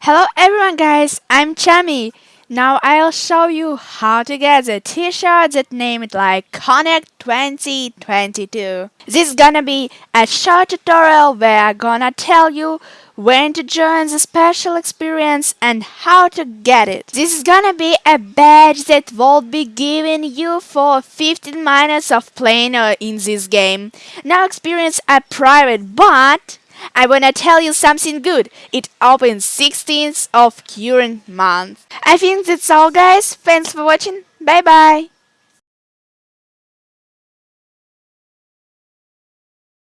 Hello everyone guys, I'm Chami. Now I'll show you how to get the t-shirt that named like Connect 2022. This is gonna be a short tutorial where I'm gonna tell you when to join the special experience and how to get it. This is gonna be a badge that will be given you for 15 minutes of playing uh, in this game. Now experience a private but I wanna tell you something good. It opens 16th of current month. I think that's all guys. Thanks for watching. Bye bye.